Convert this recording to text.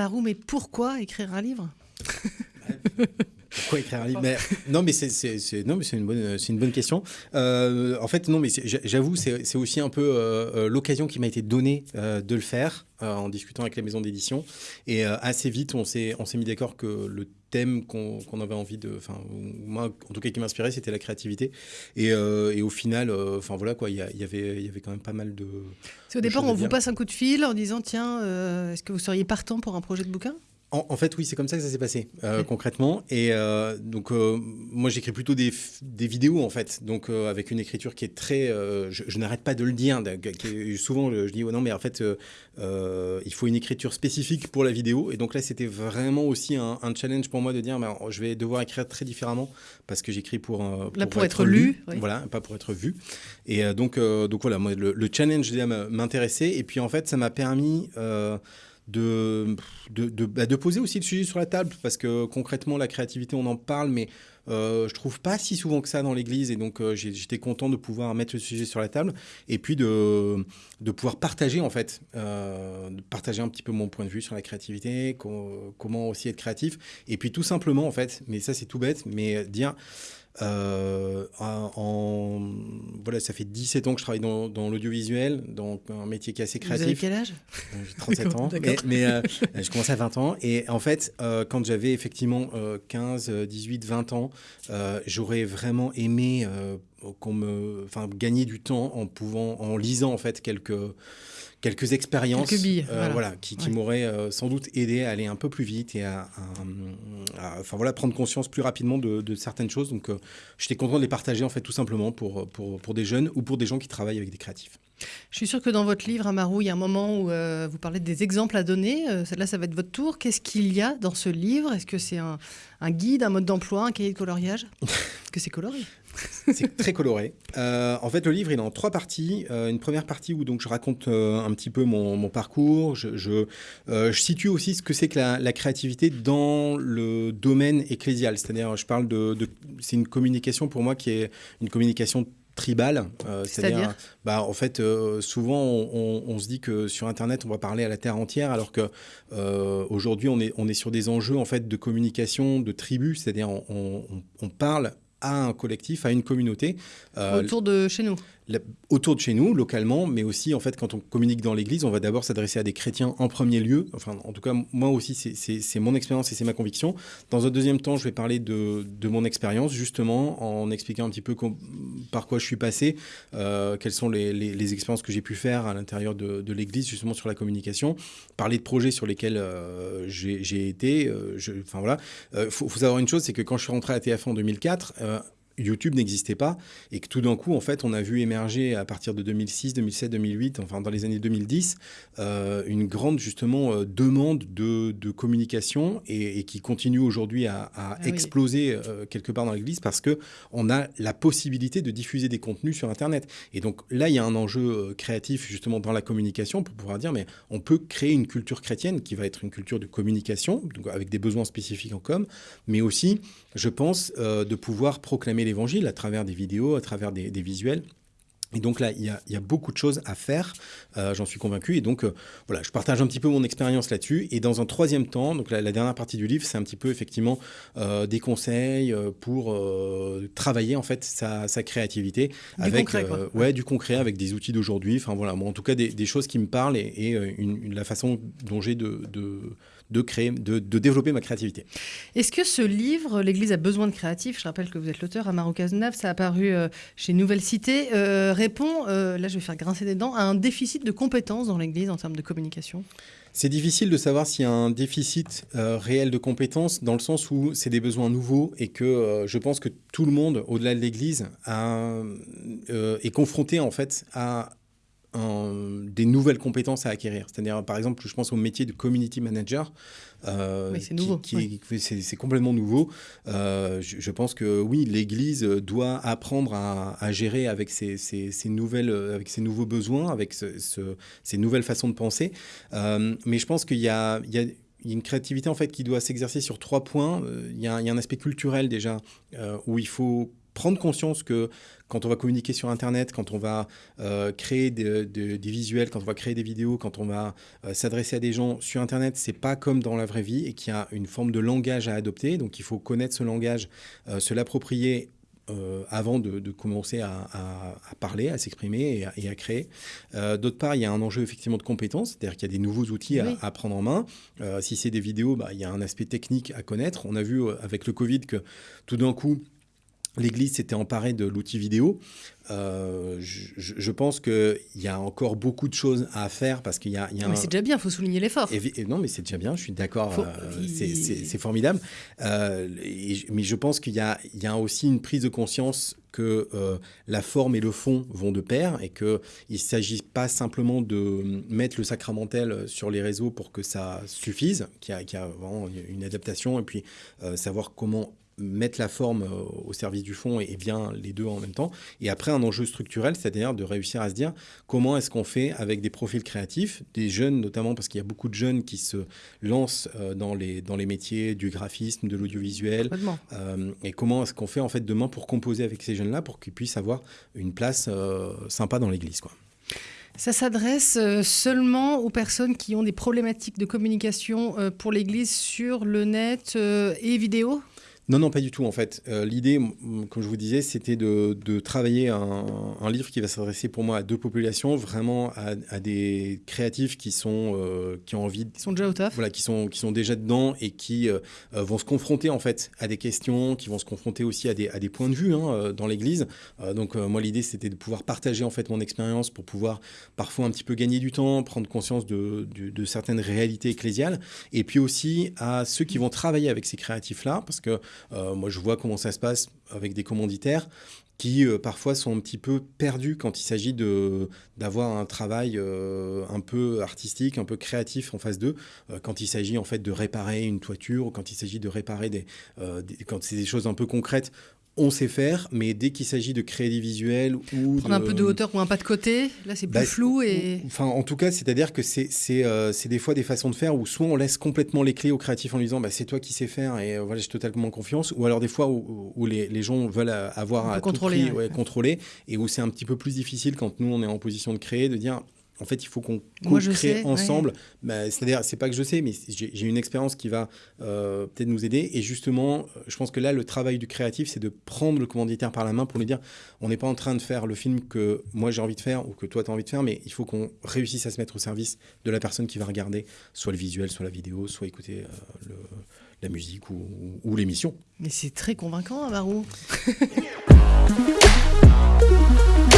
Marou, mais pourquoi écrire un livre Pourquoi écrire un livre? Mais, Non, mais c'est une bonne, question. Euh, en fait, non, mais j'avoue, c'est aussi un peu euh, euh, l'occasion qui m'a été donnée de le faire en discutant avec la maison d'édition. Et assez vite, on s'est mis d'accord que le thème qu'on avait envie de, enfin moi en tout cas qui m'inspirait, c'était la créativité. Et, et, au final, enfin voilà quoi, il y, avait il y avait quand même pas mal de. au départ, on vous passe un coup de fil en disant tiens, est-ce que vous seriez partant pour un projet de bouquin? En, fait, oui, c'est comme ça que ça s'est passé euh, concrètement. Et euh, donc, euh, moi, j'écris plutôt des, des, vidéos en fait, donc avec une écriture qui est très. je, n'arrête pas de le dire. souvent, je, dis oh non, mais en fait, il faut une écriture spécifique pour la vidéo. Et donc là, c'était vraiment aussi un, challenge pour moi de dire, bah, je vais devoir écrire très différemment parce que j'écris pour, pour, là, pour, être, lu, voilà, pas pour être vu. Et donc, donc voilà, moi, le, le challenge m'intéressait. Et puis en fait, ça m'a permis de, bah, de, poser aussi le sujet sur la table, parce que concrètement, la créativité, on en parle, mais euh, je trouve pas si souvent que ça dans l'église, et donc euh, j'étais content de pouvoir mettre le sujet sur la table, et puis de, de pouvoir partager, en fait, euh, partager un petit peu mon point de vue sur la créativité, comment aussi être créatif, et puis tout simplement, en fait, mais ça c'est tout bête, mais dire... Euh, en, voilà, ça fait 17 ans que je travaille dans, dans l'audiovisuel, donc un métier qui est assez créatif. Vous avez quel âge? J'ai 37 ans, mais, euh, je commençais à 20 ans. Et en fait, euh, quand j'avais effectivement 15, 18, 20 ans, j'aurais vraiment aimé qu'on me, enfin, gagner du temps en pouvant, en lisant en fait quelques quelques expériences euh, voilà. qui, m'auraient euh, sans doute aidé à aller un peu plus vite et à, enfin, voilà, prendre conscience plus rapidement de, certaines choses. Donc, euh, j'étais content de les partager, en fait, tout simplement pour, pour, pour, des jeunes ou pour des gens qui travaillent avec des créatifs. Je suis sûr que dans votre livre, Amarou, il y a un moment où vous parlez des exemples à donner. là, ça va être votre tour. Qu'est-ce qu'il y a dans ce livre? Est-ce que c'est un, un, guide, un mode d'emploi, un cahier de coloriage? Est-ce que c'est coloré? c'est très coloré. Euh, en fait, le livre, il est en trois parties. Euh, une première partie où donc je raconte euh, un petit peu mon, parcours. Je, je, situe aussi ce que c'est que la, créativité dans le domaine ecclésial. C'est-à-dire, je parle de, c'est une communication pour moi qui est une communication tribale. C'est-à-dire, bah, en fait, souvent on, se dit que sur Internet, on va parler à la terre entière, alors que aujourd'hui, on est, on est sur des enjeux en fait de communication de tribu. C'est-à-dire, on, on parle à un collectif, à une communauté. Euh, Autour de chez nous autour de chez nous, localement, mais aussi, en fait, quand on communique dans l'Église, on va d'abord s'adresser à des chrétiens en premier lieu. Enfin, en tout cas, moi aussi, c'est mon expérience et c'est ma conviction. Dans un deuxième temps, je vais parler de, de mon expérience, justement, en expliquant un petit peu par quoi je suis passé, euh, quelles sont les, les, expériences que j'ai pu faire à l'intérieur de, de l'Église, justement, sur la communication. Parler de projets sur lesquels euh, j'ai été. Euh, enfin, voilà. Il faut, faut, savoir une chose, c'est que quand je suis rentré à TF en 2004, YouTube n'existait pas et que tout d'un coup, en fait, on a vu émerger à partir de 2006, 2007, 2008, enfin dans les années 2010, euh, une grande justement euh, demande de, communication et, qui continue aujourd'hui à, ah exploser euh, quelque part dans l'Église parce que on a la possibilité de diffuser des contenus sur Internet. Et donc là, il y a un enjeu créatif justement dans la communication pour pouvoir dire, mais on peut créer une culture chrétienne qui va être une culture de communication, donc avec des besoins spécifiques en com, mais aussi, je pense, de pouvoir proclamer les l'évangile à travers des vidéos, à travers des, visuels. Et donc là, il y, a, beaucoup de choses à faire, euh, j'en suis convaincu. Et donc, euh, voilà, je partage un petit peu mon expérience là-dessus. Et dans un troisième temps, donc la, dernière partie du livre, c'est un petit peu effectivement euh, des conseils pour travailler en fait sa, créativité. Du avec, concret, Ouais, du concret, avec des outils d'aujourd'hui. Enfin voilà, en tout cas, des, choses qui me parlent et, la façon dont j'ai de de créer, de, développer ma créativité. Est-ce que ce livre, L'Église a besoin de créatifs, je rappelle que vous êtes l'auteur, Amaro Cazenave, ça a apparu euh, chez Nouvelle Cité, euh, répond, euh, là je vais faire grincer des dents, à un déficit de compétences dans l'Église en termes de communication. C'est difficile de savoir s'il y a un déficit réel de compétences dans le sens où c'est des besoins nouveaux et que je pense que tout le monde, au-delà de l'Église, est confronté en fait à des nouvelles compétences à acquérir. C'est-à-dire, par exemple, je pense au métier de community manager. Euh, c'est nouveau. C'est complètement nouveau. Euh, je, pense que oui, l'Église doit apprendre à, gérer avec ses, nouvelles, avec ses nouveaux besoins, avec ces nouvelles façons de penser. Euh, mais je pense qu'il y a, il y a une créativité en fait qui doit s'exercer sur trois points. Il y, a, il y, a un aspect culturel déjà où il faut prendre conscience que quand on va communiquer sur Internet, quand on va euh, créer des, visuels, quand on va créer des vidéos, quand on va euh, s'adresser à des gens sur Internet, c'est pas comme dans la vraie vie et qu'il y a une forme de langage à adopter. Donc il faut connaître ce langage, euh, se l'approprier avant de, commencer à, parler, à s'exprimer et, à créer. D'autre part, il y a un enjeu effectivement de compétences, c'est-à-dire qu'il y a des nouveaux outils à, prendre en main. si c'est des vidéos, bah, il y a un aspect technique à connaître. On a vu avec le Covid que tout d'un coup, l'Église s'était emparée de l'outil vidéo. Euh, je, pense qu'il y a encore beaucoup de choses à faire parce qu'il y a, Mais c'est déjà bien, il faut souligner l'effort. non, mais c'est déjà bien, je suis d'accord, euh, c'est formidable. Euh, mais je pense qu'il y, y, a aussi une prise de conscience que la forme et le fond vont de pair et qu'il ne s'agit pas simplement de mettre le sacramentel sur les réseaux pour que ça suffise, qu'il y, y, a vraiment une adaptation et puis savoir comment mettre la forme euh, au service du fond et, bien les deux en même temps. Et après, un enjeu structurel, c'est-à-dire de réussir à se dire comment est-ce qu'on fait avec des profils créatifs, des jeunes notamment, parce qu'il y a beaucoup de jeunes qui se lancent euh, dans, les, dans les métiers du graphisme, de l'audiovisuel. Euh, et comment est-ce qu'on fait en fait demain pour composer avec ces jeunes-là pour qu'ils puissent avoir une place sympa dans l'église. quoi. Ça s'adresse seulement aux personnes qui ont des problématiques de communication pour l'Église sur le net et vidéo? Non, non, pas du tout. En fait, euh, l'idée, comme je vous disais, c'était de, travailler un, livre qui va s'adresser pour moi à deux populations, vraiment à, des créatifs qui sont euh, qui ont envie, qui sont déjà au taf, voilà, qui sont qui sont déjà dedans et qui euh, vont se confronter en fait à des questions, qui vont se confronter aussi à des, à des points de vue hein, dans l'Église. donc moi, l'idée, c'était de pouvoir partager en fait mon expérience pour pouvoir parfois un petit peu gagner du temps, prendre conscience de, de certaines réalités ecclésiales, et puis aussi à ceux qui vont travailler avec ces créatifs là, parce que moi, je vois comment ça se passe avec des commanditaires qui euh, parfois sont un petit peu perdus quand il s'agit d'avoir un travail euh, un peu artistique, un peu créatif en face d'eux, quand il s'agit en fait de réparer une toiture ou quand il s'agit de réparer des, quand c'est des choses un peu concrètes on sait faire, mais dès qu'il s'agit de créer des visuels ou prendre un peu de hauteur ou un pas de côté, là c'est plus bah, flou et. Enfin, en tout cas, c'est-à-dire que c'est euh, des fois des façons de faire où soit on laisse complètement les clés au créatif en lui disant bah, c'est toi qui sais faire et euh, voilà j'ai totalement confiance, ou alors des fois où, les, gens veulent avoir à contrôler, tout prix, contrôler et où c'est un petit peu plus difficile quand nous on est en position de créer de dire en fait, il faut qu'on crée ensemble. Bah, c'est-à-dire, c'est pas que je sais, mais j'ai une expérience qui va euh, peut-être nous aider. Et justement, je pense que là, le travail du créatif, c'est de prendre le commanditaire par la main pour lui dire on n'est pas en train de faire le film que moi j'ai envie de faire ou que toi tu as envie de faire, mais il faut qu'on réussisse à se mettre au service de la personne qui va regarder soit le visuel, soit la vidéo, soit écouter euh, la musique ou, l'émission. Mais c'est très convaincant, Amarou.